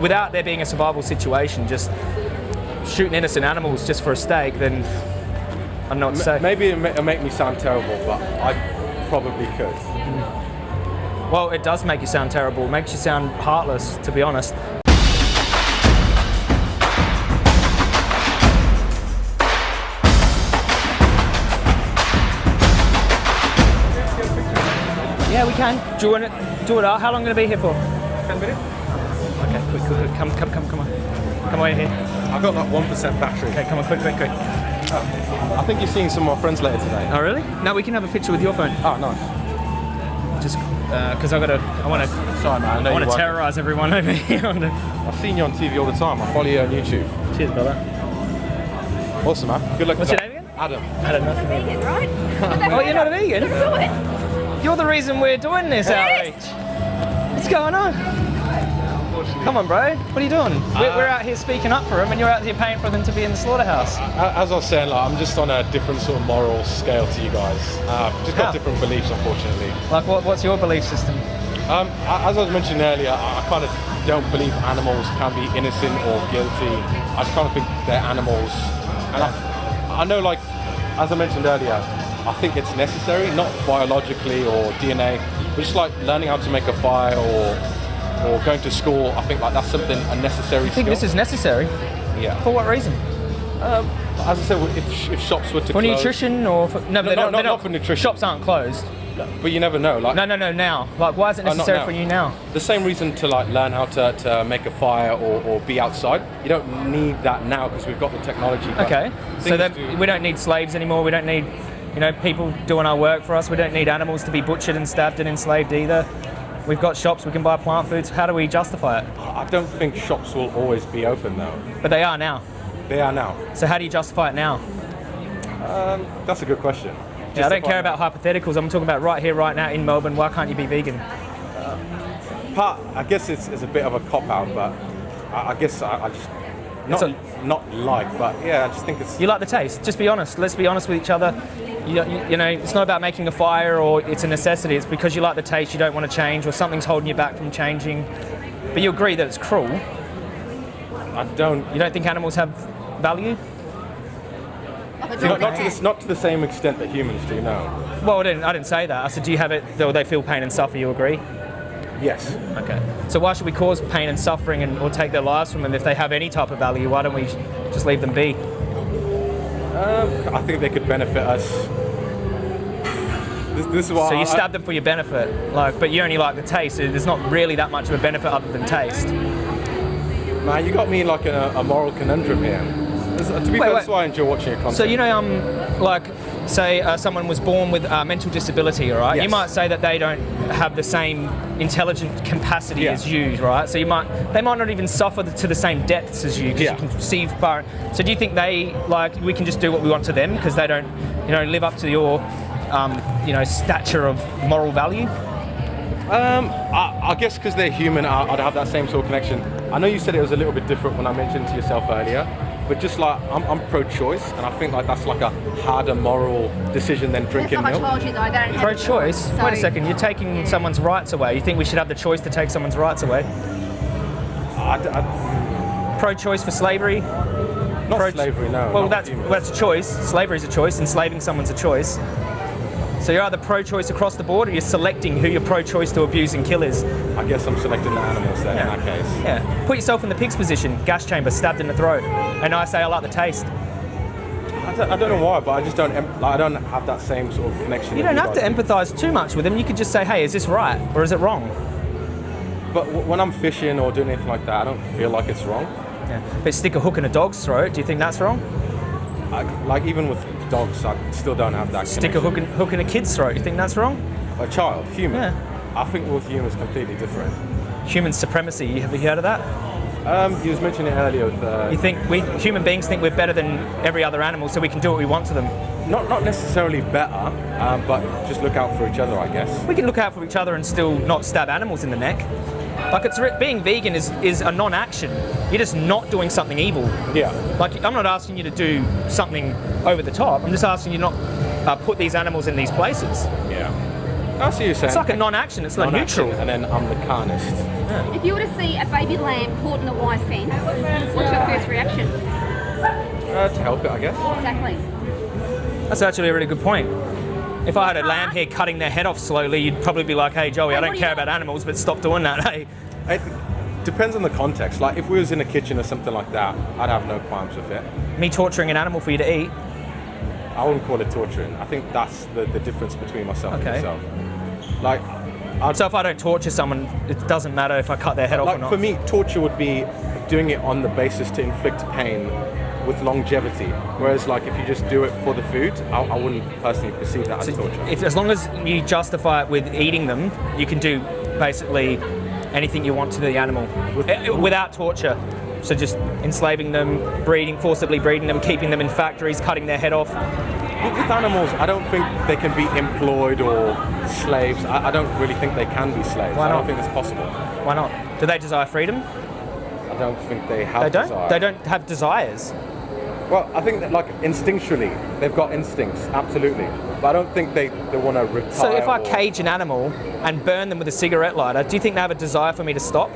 without there being a survival situation, just shooting innocent animals just for a steak, then I'm not know what say. Maybe it it'll make me sound terrible, but I probably could. Well, it does make you sound terrible. It makes you sound heartless, to be honest. Yeah, we can. Do you want it? Do it out. How long are you going to be here for? Ten minutes? Okay, quick, quick, quick. Come, come, come, come on. Come over here. I've got like one percent battery. Okay, come on, quick, quick, quick. I think you're seeing some of my friends later today. Oh, really? No, we can have a picture with your phone. Oh, nice. Just uh, because I've got to, I want to, Sorry, man. I know I want to work- terrorize everyone over here. I've seen you on TV all the time. I follow you on YouTube. Cheers, brother. Awesome, man. Good luck. What's your that. name again? Adam. I don't know. vegan, right? Oh, you're not a vegan? You're the reason we're doing this outreach. What's going on? Come on, bro. What are you doing? we're, we're out here speaking up for them, and you're out here paying for them to be in the slaughterhouse. A- As I was saying, like, I'm just on a different sort of moral scale to you guys. Uh, just got How? different beliefs, unfortunately. Like, what, what's your belief system? Um, as I was mentioning earlier, I, I kind of don't believe animals can be innocent or guilty. I just kind of think they're animals. And I, I know, like, as I mentioned earlier, I think it's necessary, not biologically or DNA, but just like learning how to make a fire or or going to school. I think like that's something a necessary I think skill. this is necessary. yeah. For what reason? Um, as I said, if, if shops were to For close, nutrition or for, no, but No, they no, don't, not- don't, not for nutrition. Shops aren't closed. but you never know. Like No, no, no. Now, like, why is it Oh, necessary now. for you now? the same reason to like learn how to, to make a fire or, or be outside. You don't need that now because we've got the technology. Okay, so then do- we don't need slaves anymore. We don't need, you know, people doing our work for us. We don't need animals to be butchered and stabbed and enslaved either. We've got shops. We can buy plant foods. How do we justify it? I don't think shops will always be open though. But they are now. They are now. So how do you justify it now? Um, that's a good question. Yeah, I don't care about hypotheticals. I'm talking about right here, right now in Melbourne. Why can't you be vegan? Uh, part, I guess it's, it's a bit of a cop out, but I, I guess I, I just not It's not like, but yeah, I just think it's You like the taste. Just be honest. Let's be honest with each other. You, you, you know, it's not about making a fire or it's a necessity. It's because you like the taste. You don't want to change, or something's holding you back from changing. But you agree that it's cruel. I don't. You don't think animals have value? Not, not to the, not to the same extent that humans do. No. Well, I didn't, I didn't say that. I said, do you have it, or they feel pain and suffer? You agree? Yes. Okay. So why should we cause pain and suffering and, or take their lives from them if they have any type of value? Why don't we just leave them be? I think they could benefit us. This, this is why So I- you stab them for your benefit, like, but you only like the taste. There's not really that much of a benefit other than taste. Man, you got me in like a, a moral conundrum here. This- to be Wait, fair, wait. that's why I enjoy watching your content. So you know, um, like, say uh, someone was born with uh, mental disability, all right? You might say that they don't have the same intelligent capacity Yeah. as you, right? So you might, they might not even suffer to the same depths as you, because Yeah. you can see far. So do you think they like we can just do what we want to them because they don't, you know, live up to your, um, you know, stature of moral value? Um, I, I guess because they're human, I, I'd have that same sort of connection. I know you said it was a little bit different when I mentioned to yourself earlier, but just like I'm, I'm pro-choice, and I think like that's like a harder moral decision than drinking milk. told you that I don't have Pro-choice. So- Wait a second. You're taking someone's rights away. You think we should have the choice to take someone's rights away? I, I, Pro-choice for slavery. not Pro- slavery, no. Well, that's well, that's a choice. Slavery is a choice. Enslaving someone's a choice. So you're either pro-choice across the board, or you're selecting who you're pro-choice to abuse and kill is. I guess I'm selecting the animals there Yeah. in that case. Yeah. Put yourself in the pig's position. Gas chamber, stabbed in the throat, and I say I like the taste. I don't, I don't know why, but I just don't. Like, I don't have that same sort of connection. You don't have to empathise too much with them. You could just say, "Hey, is this right or is it wrong?" But w- when I'm fishing or doing anything like that, I don't feel like it's wrong. Yeah. But stick a hook in a dog's throat. Do you think that's wrong? I, like even with dogs, I still don't have that. Stick a hook in, hook in a kid's throat. You think that's wrong? A child, human. Yeah. I think with humans completely different. Human supremacy. Have you heard of that? Um, you was mentioning it earlier with uh, You think we human beings think we're better than every other animal, so we can do what we want to them. not not necessarily better, um, but just look out for each other, I guess. We can look out for each other and still not stab animals in the neck. Like it's being vegan is is a non-action. You're just not doing something evil. Yeah. Like I'm not asking you to do something over the top. I'm just asking you not uh, put these animals in these places. Yeah. I see you saying. It's like a non-action. It's like Non-action, neutral. and then I'm the carnist. If you were to see a baby lamb caught in a wire fence, what's your first reaction? Uh, to help it, I guess. Exactly. That's actually a really good point. If I had a lamb here cutting their head off slowly, you'd probably be like, hey, Joey, I don't do care about animals, but stop doing that, hey. It depends on the context. Like if we was in a kitchen or something like that, I'd have no qualms with it. Me torturing an animal for you to eat. I wouldn't call it torturing. I think that's the, the difference between myself Okay. and yourself. Like, I'd, So if I don't torture someone, it doesn't matter if I cut their head off or like not. for me, torture would be doing it on the basis to inflict pain with longevity. Whereas, like, if you just do it for the food, I, I wouldn't personally perceive that as torture. if, as long as you justify it with eating them, you can do basically anything you want to the animal Eh, without torture. So just enslaving them, breeding, forcibly breeding them, keeping them in factories, cutting their head off. With with animals, I don't think they can be employed or slaves. I, I don't really think they can be slaves. Why I don't not? think it's possible. Why not? Do they desire freedom? I don't think they have They don't. desire. They don't have desires. Well, I think that like instinctually, they've got instincts, absolutely. But I don't think they, they want to retire. So if I or- cage an animal and burn them with a cigarette lighter, do you think they have a desire for me to stop?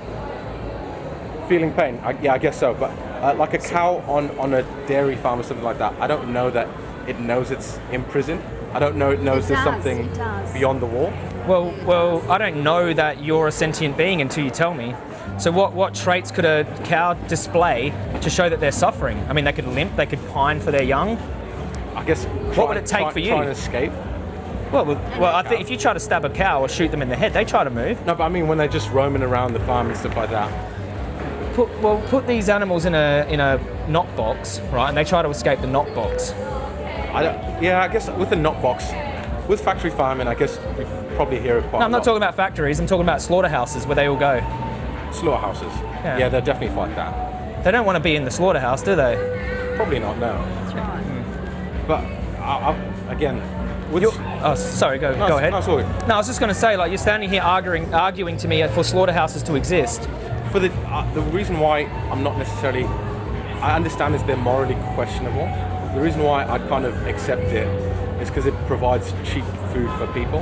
feeling pain, I, yeah, I guess so. But uh, like a cow on, on a dairy farm or something like that, I don't know that it knows it's imprisoned. I don't know it knows It there's does, something beyond the wall. Well, well, I don't know that you're a sentient being until you tell me. So what, what traits could a cow display to show that they're suffering? I mean, they could limp, they could pine for their young. I guess. What would it take try, for you? Try and escape. Well, well, well, I think if you try to stab a cow or shoot them in the head, they try to move. No, but I mean when they're just roaming around the farm and stuff like that. Put, well, put these animals in a in a knock box, right? And they try to escape the knock box. I don't, yeah, I guess with the knock box, with factory farming, I guess we probably hear it quite. No, I'm not talking about factories. I'm talking about slaughterhouses where they all go. Slaughterhouses. Yeah. Yeah. they're definitely fight that. They don't want to be in the slaughterhouse, do they? Probably not, no. That's right. But I, I, again, oh, sorry. Go No, go ahead. no, it's all good. No, I was just going to say, like, you're standing here arguing arguing to me for slaughterhouses to exist. for the uh, the reason why I'm not necessarily I understand is they're morally questionable. The reason why I kind of accept it is because it provides cheap food for people.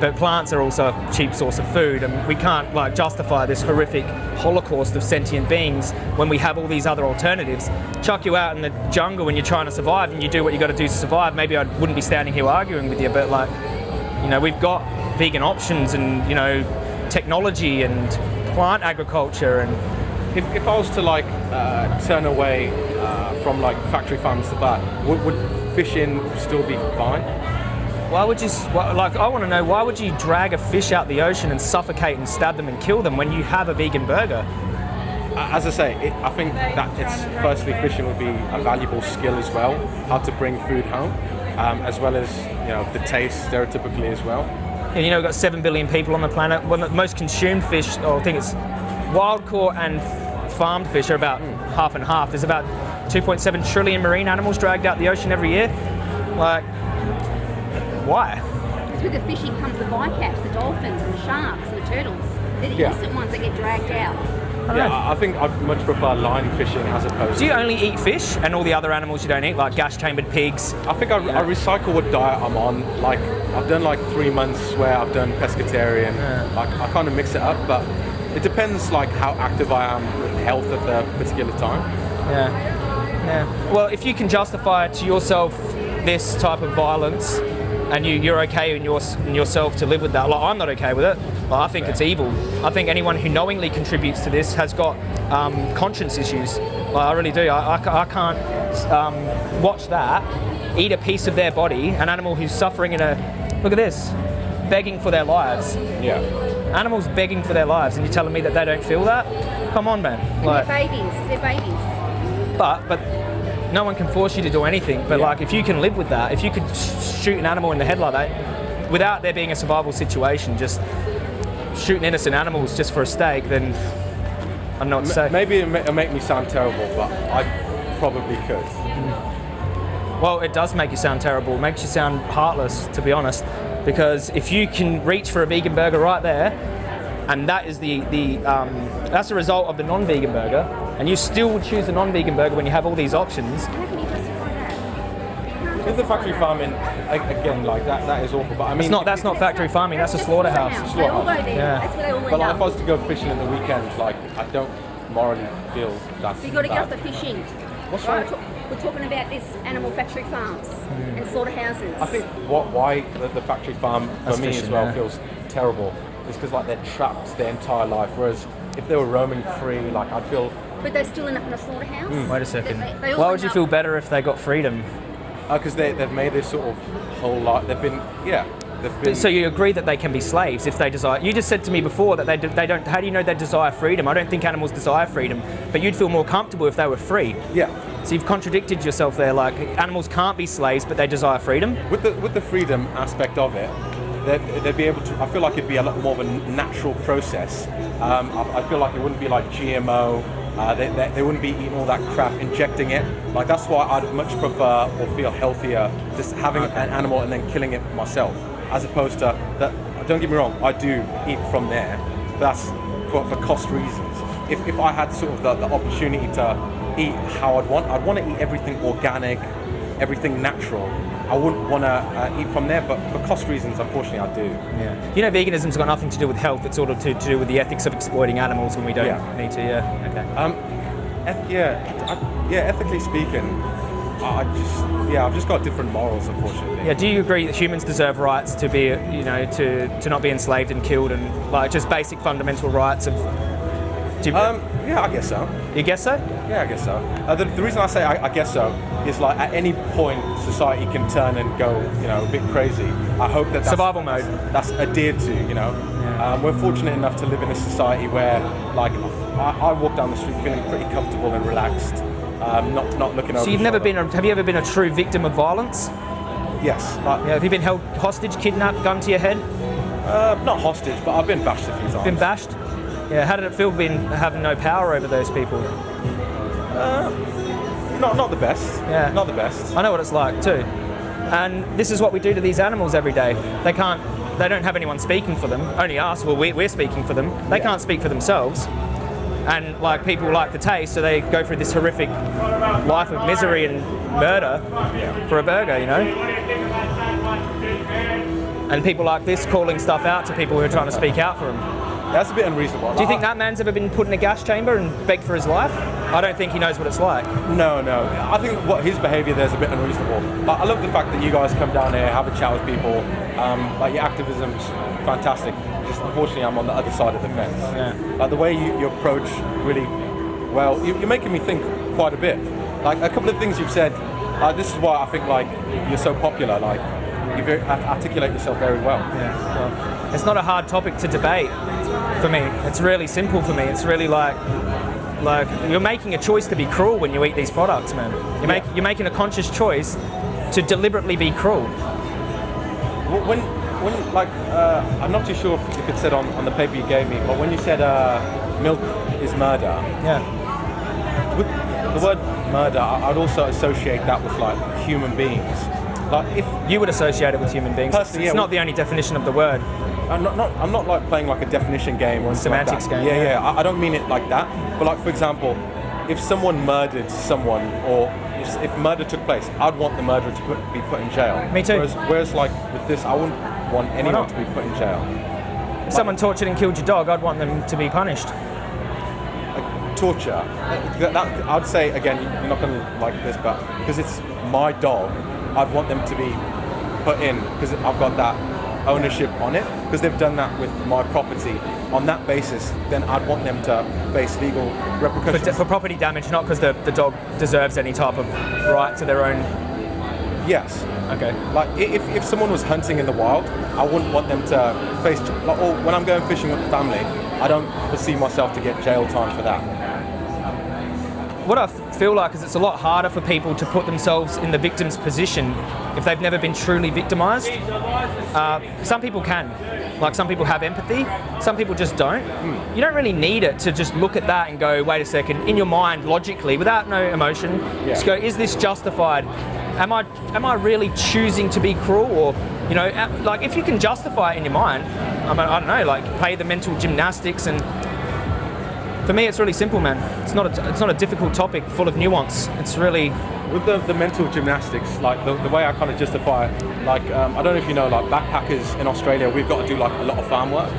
But plants are also a cheap source of food, and we can't like justify this horrific holocaust of sentient beings when we have all these other alternatives. Chuck you out in the jungle when you're trying to survive, and you do what you got to do to survive. Maybe I wouldn't be standing here arguing with you, but like, you know, we've got vegan options and you know, technology and plant agriculture, and If, if I was to like uh, turn away uh, from like factory farms to that, would, would fishing still be fine? Why would you like? I want to know why would you drag a fish out the ocean and suffocate and stab them and kill them when you have a vegan burger? As I say, it, I think that it's firstly fishing would be a valuable skill as well, how to bring food home, um, as well as you know the taste stereotypically as well. And, you know, we've got 7 billion people on the planet. One of the most consumed fish, or I think it's wild caught and farmed fish are about half and half. There's about 2.7 trillion marine animals dragged out the ocean every year. Like, why? Because with the fishing comes the bycatch, the dolphins and the sharks and the turtles. They're the Yeah. innocent ones that get dragged out. I Yeah, know. I I think I'd much prefer line fishing as opposed. Do you to only eat fish and all the other animals you don't eat, like gas chambered pigs? I think I, I recycle what diet I'm on. Like I've done like three months where I've done pescatarian. Like I kind of mix it up, but it depends like how active I am with health at the particular time. Yeah. Yeah. Well, if you can justify to yourself this type of violence and you, you're okay in, your, in yourself to live with that, like I'm not okay with it. Like, I think it's evil. I think anyone who knowingly contributes to this has got um, conscience issues. Like, I really do. I, I, I can't um, watch that, eat a piece of their body, an animal who's suffering in a. Look at this, begging for their lives. Yeah. Animals begging for their lives, and you're telling me that they don't feel that? Come on, man. And Like, they're babies. They're babies. but but no one can force you to do anything. But Yeah. like if you can live with that, if you could shoot an animal in the head like that, without there being a survival situation, just shooting innocent animals just for a steak, then I'm not what. Maybe it ma- it'll make me sound terrible, but I probably could. Well, it does make you sound terrible. It makes you sound heartless, to be honest. Because if you can reach for a vegan burger right there, and that is the the um, that's the result of the non-vegan burger, and you still would choose a non-vegan burger when you have all these options. How can you justify that? with the factory farming, again, like that, that is awful. But I mean, It's not. That's not factory farming. That's a slaughterhouse. They all. Yeah. That's where they all But like, if I up. was to go fishing at the weekends, like I don't morally feel that's. So you got to get off the fishing. What's Right, right? We're, talking about this animal factory farms hmm. and slaughterhouses. I think what why the, the factory farm for That's me as well yeah. feels terrible is because like they're trapped their entire life. Whereas if they were roaming free, like I'd feel But they're still end up in a slaughterhouse. Wait a second. They- they Why would you feel better if they got freedom? because they they've made this sort of whole lot. They've been yeah. They've been So you agree that they can be slaves if they desire? You just said to me before that they, do, they don't. How do you know they desire freedom? I don't think animals desire freedom, but you'd feel more comfortable if they were free. yeah. So you've contradicted yourself there. Like animals can't be slaves, but they desire freedom. With the with the freedom aspect of it, they'd, they'd be able to. I feel like it'd be a lot more of a natural process. Um, I, I feel like it wouldn't be like GMO. Uh, they, they, they wouldn't be eating all that crap, injecting it. Like that's why I'd much prefer or feel healthier just having an animal and then killing it myself, as opposed to that. Don't get me wrong, I do eat from there. But that's for, for cost reasons. If, if I had sort of the, the opportunity to eat how I'd want, I'd want to eat everything organic, everything natural. I wouldn't want to uh, eat from there, but for cost reasons, unfortunately, I do. Yeah. You know, veganism's got nothing to do with health. It's sort of to, to do with the ethics of exploiting animals when we don't Yeah. need to. Yeah. Okay. Um, eth- yeah, I, yeah. Ethically speaking, I I just yeah, I've just got different morals, unfortunately. Yeah. Do you agree that humans deserve rights to be, you know, to, to not be enslaved and killed, and like just basic fundamental rights of? Do you, Um, yeah, I guess so. you guess so? Yeah, I guess so. Uh, the, the reason I say I, I guess so is like at any point society can turn and go, you know, a bit crazy. I hope that that's, Survival mode. That's adhered to, you know. Um, we're fortunate enough to live in a society where, like, I, I walk down the street feeling pretty comfortable and relaxed, um, not not looking over. So you've never been. A, have you ever been a true victim of violence? Yes, like, Yeah. Have you been held hostage, kidnapped, gun to your head, uh, not hostage, but I've been bashed a few times. been bashed? Yeah. How did it feel being having no power over those people? Uh, Not not the best. Yeah. Not the best. I know what it's like too. And this is what we do to these animals every day. They can't, they don't have anyone speaking for them, only us. Well, we, we're speaking for them. They Yeah. can't speak for themselves. And like people like the taste, so they go through this horrific life of misery and murder for a burger, you know? And people like this calling stuff out to people who are trying to speak out for them. That's a bit unreasonable. Do you think that man's ever been put in a gas chamber and begged for his life? I don't think he knows what it's like. No, no. I think what his behaviour there is a bit unreasonable. But I love the fact that you guys come down here, have a chat with people. Um, like your activism's fantastic. Just unfortunately, I'm on the other side of the fence. Yeah. Like the way you, you approach really well, you, you're making me think quite a bit. Like a couple of things you've said. Uh, this is why I think like you're so popular. Like you articulate yourself very well. Yeah, well, it's not a hard topic to debate for me. It's really simple for me. It's really like, like you're making a choice to be cruel when you eat these products, man. You make you're making a conscious choice to deliberately be cruel. When, when like, uh, I'm not too sure if, it said on, on the paper you gave me, but when you said uh, milk is murder, Yeah, with the word murder, I'd also associate that with like human beings. Like if you would associate it with human beings. It's yeah, not the only definition of the word. I'm not, not I'm not like playing like a definition game or like Semantics that. game, Yeah, yeah. I, I don't mean it like that. But like for example, if someone murdered someone or if, murder took place, I'd want the murderer to put, be put in jail. Me too. Whereas, whereas like with this, I wouldn't want anyone to be put in jail. If someone tortured and killed your dog, I'd want them to be punished. like, torture. Uh, That, that- I'd say again, you're not going to like this, but because it's my dog, I'd want them to be put in because I've got that ownership on it. Because they've done that with my property. On that basis, then I'd want them to face legal For, repercussions. for property damage, not because the, the dog deserves any type of right to their own. yes. Okay. Like if, if someone was hunting in the wild, I wouldn't want them to face. Like, or when I'm going fishing with the family, I don't foresee myself to get jail time for that. What I feel like is it's a lot harder for people to put themselves in the victim's position if they've never been truly victimized. Uh, some people can. Like some people have empathy, some people just don't. You don't really need it to just look at that and go, wait a second, in your mind, logically, without no emotion, just go, is this justified? Am I, am I really choosing to be cruel? Or, you know, like if you can justify it in your mind, I, mean, I don't know, like play the mental gymnastics and for me, it's really simple, man. It's not a, it's not a difficult topic full of nuance. It's really with the, the mental gymnastics, like the, the way I kind of justify it, like um, I don't know if you know, like backpackers in Australia, we've got to do like a lot of farm work.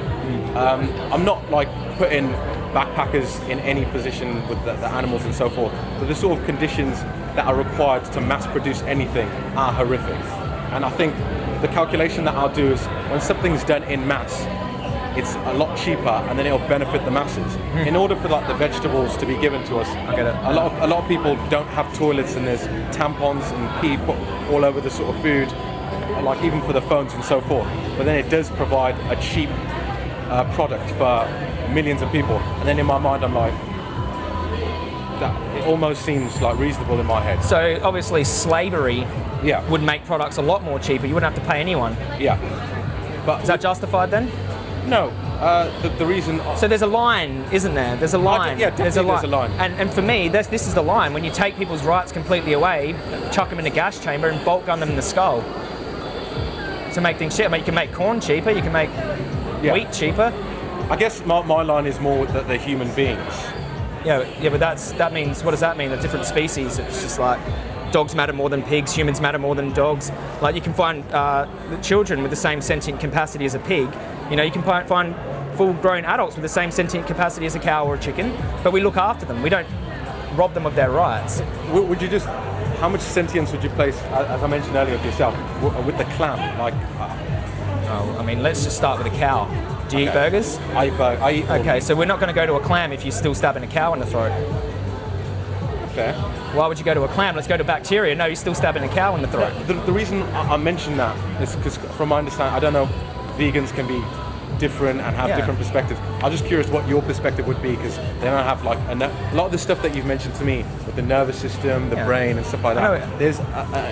Um, I'm not like putting backpackers in any position with the, the animals and so forth, but the sort of conditions that are required to mass produce anything are horrific. And I think the calculation that I'll do is when something's done in mass, it's a lot cheaper and then it'll benefit the masses. In order for like the vegetables to be given to us, I get it. a lot of a lot of people don't have toilets and there's tampons and pee put all over the sort of food, like even for the phones and so forth. But then it does provide a cheap uh, product for millions of people. And then in my mind, I'm like, that it almost seems like reasonable in my head. So obviously slavery Yeah, would make products a lot more cheaper. You wouldn't have to pay anyone. yeah. But Is that justified then? No, uh, the, the reason. So there's a line, isn't there? There's a line. yeah, definitely there's a line. And, and for me, this, this is the line. When you take people's rights completely away, chuck them in a gas chamber and bolt gun them in the skull to make things cheaper. I mean, you can make corn cheaper. You can make Yeah. wheat cheaper. I guess my, my line is more that they're human beings. Yeah, yeah, but that's that means what does that mean? The different species. It's just like dogs matter more than pigs. Humans matter more than dogs. Like you can find uh, children with the same sentient capacity as a pig. You know, you can find full-grown adults with the same sentient capacity as a cow or a chicken. But we look after them. We don't rob them of their rights. Would you just, how much sentience would you place, as I mentioned earlier with yourself, with the clam? Like, Oh, I mean, let's just start with a cow. Do you eat Okay. burgers? I eat, bur- I eat all Okay, so we're not going to go to a clam if you're still stabbing a cow in the throat. fair. Why would you go to a clam? Let's go to bacteria. No, you're still stabbing a cow in the throat. The, the reason I, I mention that is because, from my understanding, I don't know, vegans can be different and have Yeah. different perspectives. I'm just curious what your perspective would be because then don't have like a, a lot of the stuff that you've mentioned to me with the nervous system, the Yeah. brain, and stuff like that. There's a,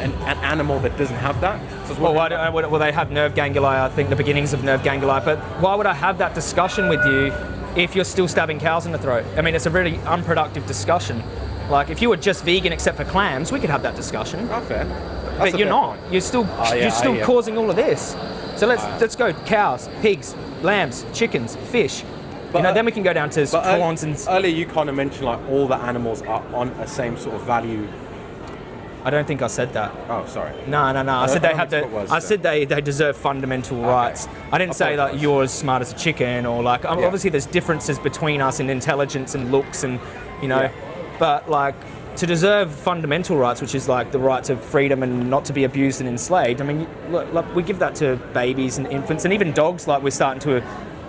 an, an animal that doesn't have that. So Well, why do, well, they have nerve ganglia. I think the beginnings of nerve ganglia. but why would I have that discussion with you if you're still stabbing cows in the throat? I mean, it's a really unproductive discussion. Like, if you were just vegan except for clams, we could have that discussion. Oh, fair. That's but you're not. point. You're still, Oh, yeah, you're still yeah. causing all of this. So let's let's go cows, pigs, lambs, chickens, fish. But, you know, uh, then we can go down to ear- prawns and. earlier you kind of mentioned like all the animals are on a same sort of value. I don't think I said that. Oh, sorry. No, no, no. I I said they have the. was, I so. said they, they deserve fundamental rights. I didn't say that Apologise. you're as smart as a chicken or like. um, Yeah. Obviously, there's differences between us in intelligence and looks and you know, Yeah. but like to deserve fundamental rights, which is like the right to freedom and not to be abused and enslaved. I mean, look, look, we give that to babies and infants and even dogs. Like we're starting to,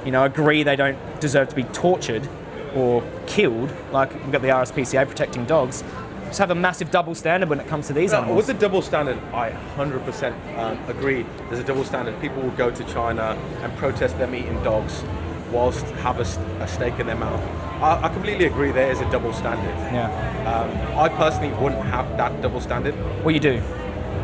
you know, agree they don't deserve to be tortured or killed. Like we've got the RSPCA protecting dogs. Just have a massive double standard when it comes to these No, animals. with the double standard, I 100% um, agree. There's a double standard. People will go to China and protest them eating dogs, whilst have a, a steak in their mouth. I, I completely agree. There is a double standard. yeah. Um, I personally wouldn't have that double standard. Well, you do.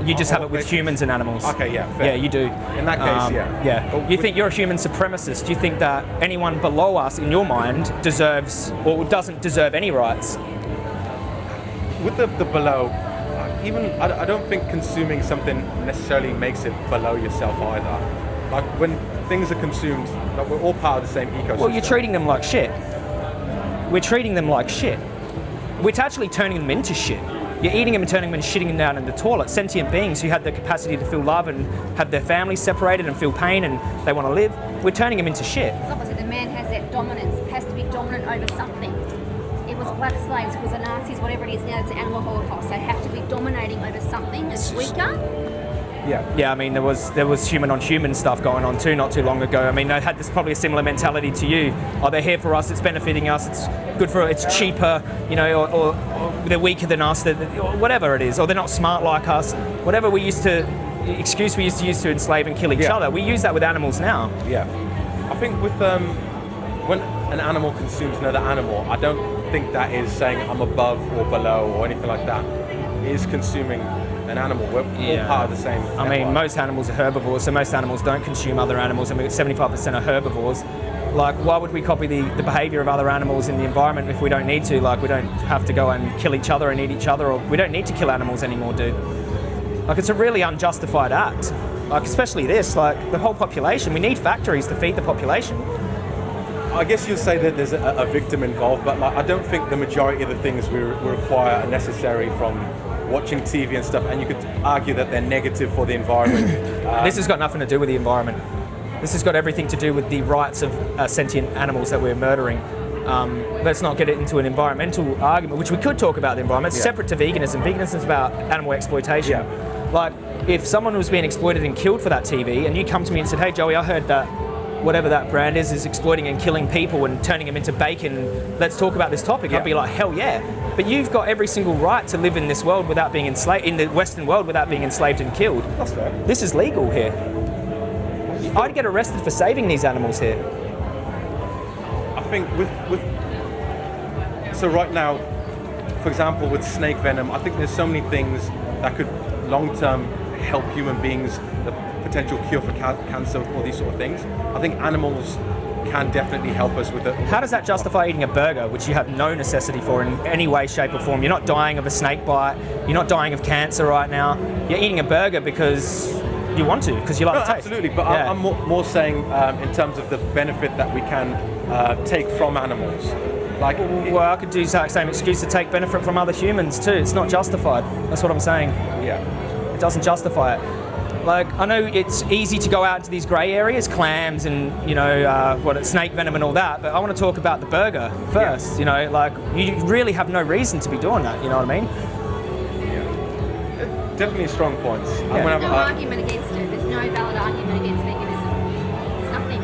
You just have Oh, it with humans and animals. Okay, yeah, fair. Yeah, you do. In that case, yeah. Yeah. But You think you're a human supremacist? Do you think that anyone below us, in your mind, deserves or doesn't deserve any rights? with the, the below, even I, I don't think consuming something necessarily makes it below yourself either. Like when things are consumed, like we're all part of the same ecosystem. Well, you're treating them like shit. We're treating them like shit. We're actually turning them into shit. You're eating them and turning them and shitting them down in the toilet. Sentient beings who have the capacity to feel love and have their families separated and feel pain and they want to live. We're turning them into shit. It's opposite. The man has that dominance, has to be dominant over something. It was black slaves, it was the Nazis, whatever it is now, it's the animal holocaust. They have to be dominating over something that's weaker. Yeah. Yeah, I mean there was there was human on human stuff going on too not too long ago. I mean they had this probably a similar mentality to you. Oh, they're here for us. It's benefiting us. It's good for. It's cheaper. You know, or, or, or they're weaker than us. They're, whatever it is, or they're not smart like us. Whatever we used to excuse we used to use to enslave and kill each Yeah. other. We use that with animals now. Yeah, I think with um, when an animal consumes another animal, I don't think that is saying I'm above or below or anything like that. It is consuming an animal. We're Yeah. all part of the same. I mean, network. most animals are herbivores, so most animals don't consume other animals. Mean, 75% are herbivores. Like, why would we copy the, the behavior of other animals in the environment if we don't need to? Like, we don't have to go and kill each other and eat each other, or we don't need to kill animals anymore, dude. Like, it's a really unjustified act. Like, especially this, like, the whole population. We need factories to feed the population. I guess you'll say that there's a, a victim involved, but like I don't think the majority of the things we, re- we require are necessary from watching TV and stuff, and you could argue that they're negative for the environment. Uh, This has got nothing to do with the environment. This has got everything to do with the rights of uh, sentient animals that we're murdering. Um, let's not get it into an environmental argument, which we could talk about the environment. It's Yeah. separate to veganism. Veganism is about animal exploitation. Yeah. Like, if someone was being exploited and killed for that TV, and you come to me and said, "Hey, Joey, I heard that whatever that brand is is exploiting and killing people and turning them into bacon. Let's talk about this topic." Yeah. I'd be like, "Hell yeah!" But you've got every single right to live in this world without being enslaved, in the Western world without being enslaved and killed. that's fair. This is legal here. I'd get arrested for saving these animals here. I think with with so right now, for example, with snake venom, I think there's so many things that could long term help human beings, potential cure for ca- cancer, all these sort of things. I think animals can definitely help us with it. How does that justify eating a burger, which you have no necessity for in any way, shape, or form? You're not dying of a snake bite. You're not dying of cancer right now. You're eating a burger because you want to, because you like No, the taste. absolutely, but Yeah. I'm more, more saying um, in terms of the benefit that we can uh, take from animals. Like, Well, I could do the exact same excuse to take benefit from other humans too. It's not justified. That's what I'm saying. yeah. It doesn't justify it. Like I know it's easy to go out into these grey areas, clams and you know uh, what snake venom and all that. But I want to talk about the burger first. You know, like you really have no reason to be doing that. You know what I mean? Definitely strong points. Yeah. gonna have There's no argument against it. There's no valid argument against veganism. There's nothing.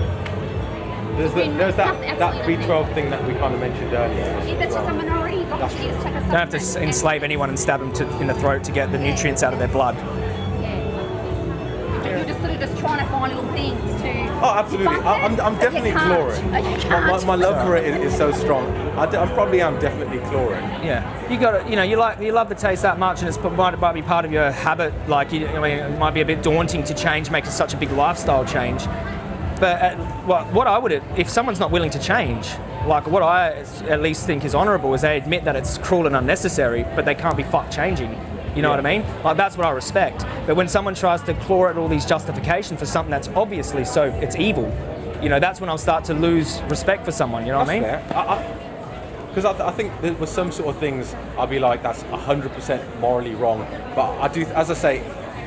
There's, the, there's that, that B12 thing that we kind of mentioned earlier. If it's just a minority, you've That's to just a You don't have to enslave anyone and stab them to, in the throat to get the nutrients out of their blood. Yeah. You're just sort of just trying to find little things to. Oh, absolutely. debunk I, I'm, I'm definitely you can't. chlorine. Oh, My, my, love for it is, is so strong. I, d- I probably am definitely chlorine. Yeah, you got to, you know, you like you love the taste that much, and it's might, might be part of your habit. Like, you, I mean, it might be a bit daunting to change, making such a big lifestyle change. But uh, what, what I would, if someone's not willing to change, like what I at least think is honourable is they admit that it's cruel and unnecessary, but they can't be fucked changing. You know Yeah. what I mean? Like that's what I respect. But when someone tries to claw at all these justifications for something that's obviously so it's evil, you know, that's when I'll start to lose respect for someone. You know what I mean? Because I, th- I think there was some sort of things I'd be like, that's 100% morally wrong. But I do, as I say,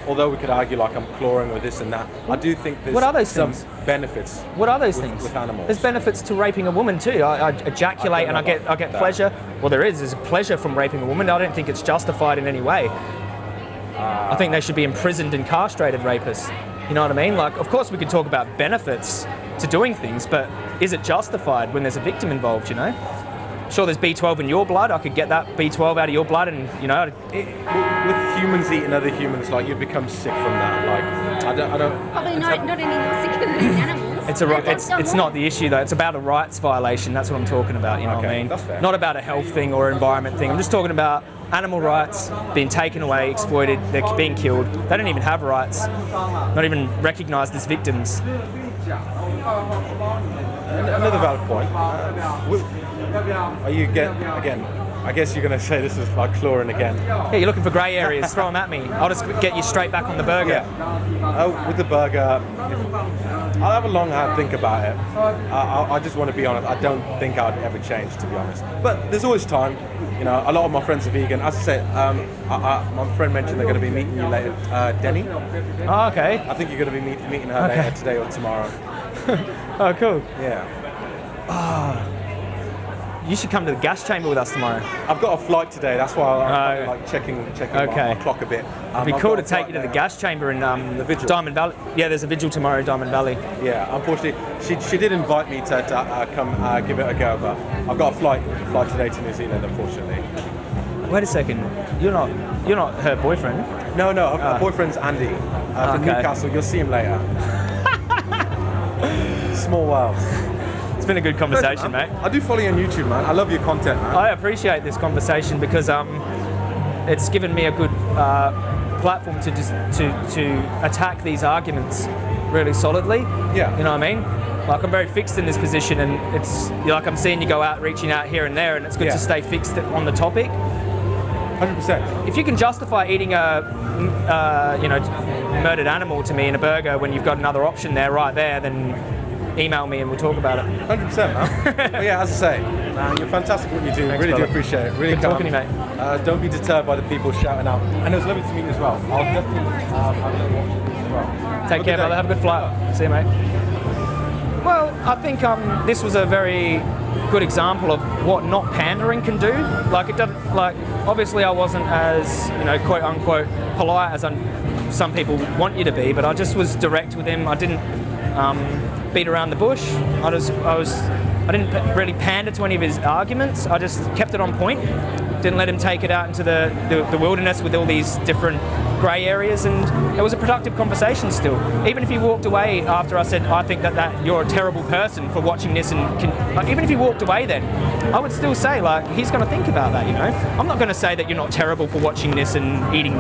although we could argue like I'm clawing or this and that, I do think there's What are those some things? benefits. What are those with, things? With animals. There's benefits to raping a woman too. I, I ejaculate I and I get I get about pleasure. Well, there is. There's pleasure from raping a woman. I don't think it's justified in any way. Uh, I think they should be imprisoned and castrated rapists. You know what I mean? Like, of course, we can talk about benefits to doing things, but is it justified when there's a victim involved? You know. Sure, there's B12 in your blood. I could get that B12 out of your blood, and you know, It, with humans eating other humans, like you become sick from that. Like I don't, I don't. Probably not, not any more sicker than these animals. It's a They ri- just it's don't it's not the issue though. It's about a rights violation. That's what I'm talking about. You know what I mean? that's fair. Not about a health thing or environment thing. I'm just talking about animal rights being taken away, exploited. They're being killed. They don't even have rights. Not even recognised as victims. Another valid point. Uh, wi- are you get again? I guess you're going to say this is like chlorine again. Yeah, you're looking for grey areas. Throw them at me. I'll just get you straight back on the burger. Yeah. Oh, with the burger, I'll have a long hard think about it. I, I, I just want to be honest. I don't think I'd ever change, to be honest. But there's always time. You know, a lot of my friends are vegan. As I said, um, I, I, my friend mentioned they're going to be meeting you later. Uh, Denny, Oh, okay. I think you're going to be meet, meeting her Okay. later today or tomorrow. Oh, cool. Yeah. You should come to the gas chamber with us tomorrow. I've got a flight today. That's why I'm Oh. like checking checking Okay. my, my clock a bit. Um, It'd be cool to take you to the gas chamber in um, The vigil. Diamond Valley. Yeah, there's a vigil tomorrow, in Diamond Valley. Yeah, unfortunately, she, she did invite me to, to uh, come uh, give it a go, but I've got a flight flight today to New Zealand, unfortunately. Wait a second. You're not you're not her boyfriend. No, no, her Ah. boyfriend's Andy uh, from Okay. Newcastle. You'll see him later. Small world. It's been a good conversation, mate. I do follow you on YouTube, man. I love your content, man. I appreciate this conversation because um, it's given me a good uh, platform to just to to attack these arguments really solidly. Yeah. You know what I mean? Like I'm very fixed in this position, and it's like I'm seeing you go out, reaching out here and there, and it's good Yeah. to stay fixed on the topic. 100%. If you can justify eating a uh, you know murdered animal to me in a burger when you've got another option there right there, then email me and we'll talk about it. Hundred percent, man. but yeah, as I say, man, you're fantastic what you do. Thanks, really brother. do appreciate it. Really Good calm. talking to you, mate. Uh, don't be deterred by the people shouting out. And it was lovely to meet you as well. I'll definitely um, have a little watch of this as well. Take care, brother. Have a good flight. See you, mate. Well, I think um, this was a very good example of what not pandering can do. Like it doesn't like obviously I wasn't as you know quote unquote polite as I'm, some people want you to be, but I just was direct with him. I didn't um, beat around the bush. I was I was I didn't really pander to any of his arguments. I just kept it on point. Didn't let him take it out into the, the, the wilderness with all these different grey areas, and it was a productive conversation still. Even if he walked away after I said, I think that, that you're a terrible person for watching this, and can, like, even if he walked away then, I would still say, like, he's going to think about that, you know? I'm not going to say that you're not terrible for watching this and eating,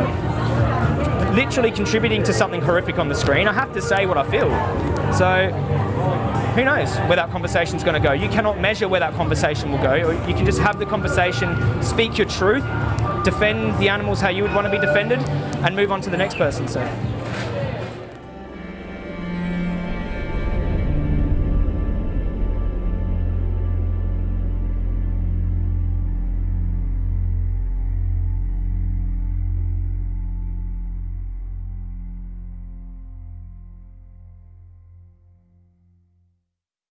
literally contributing to something horrific on the screen. I have to say what I feel. So, who knows where that conversation is going to go? You cannot measure where that conversation will go. You can just have the conversation, speak your truth, defend the animals how you would want to be defended, and move on to the next person. So.